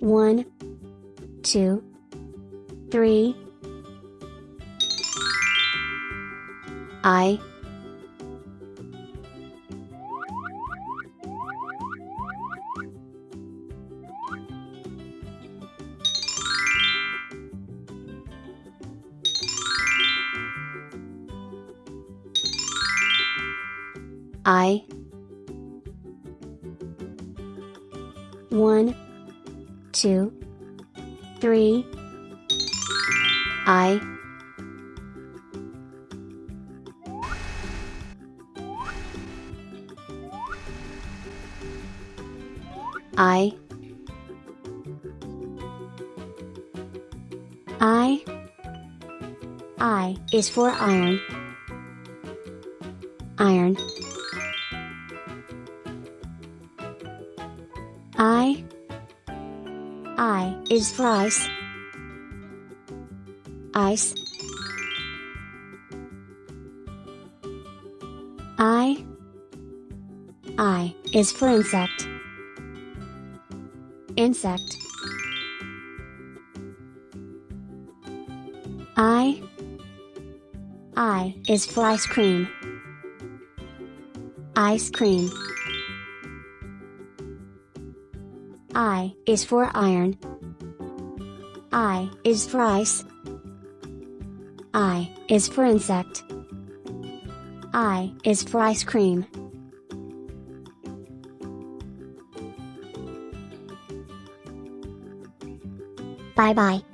One, two, three. I. I. One, two, three. I. I. I. I is for iron. Iron. I. I is for ice. Ice. I. I is for insect. Insect. I. I is for ice cream. Ice cream. I is for iron. I is for ice. I is for insect. I is for ice cream. Bye bye.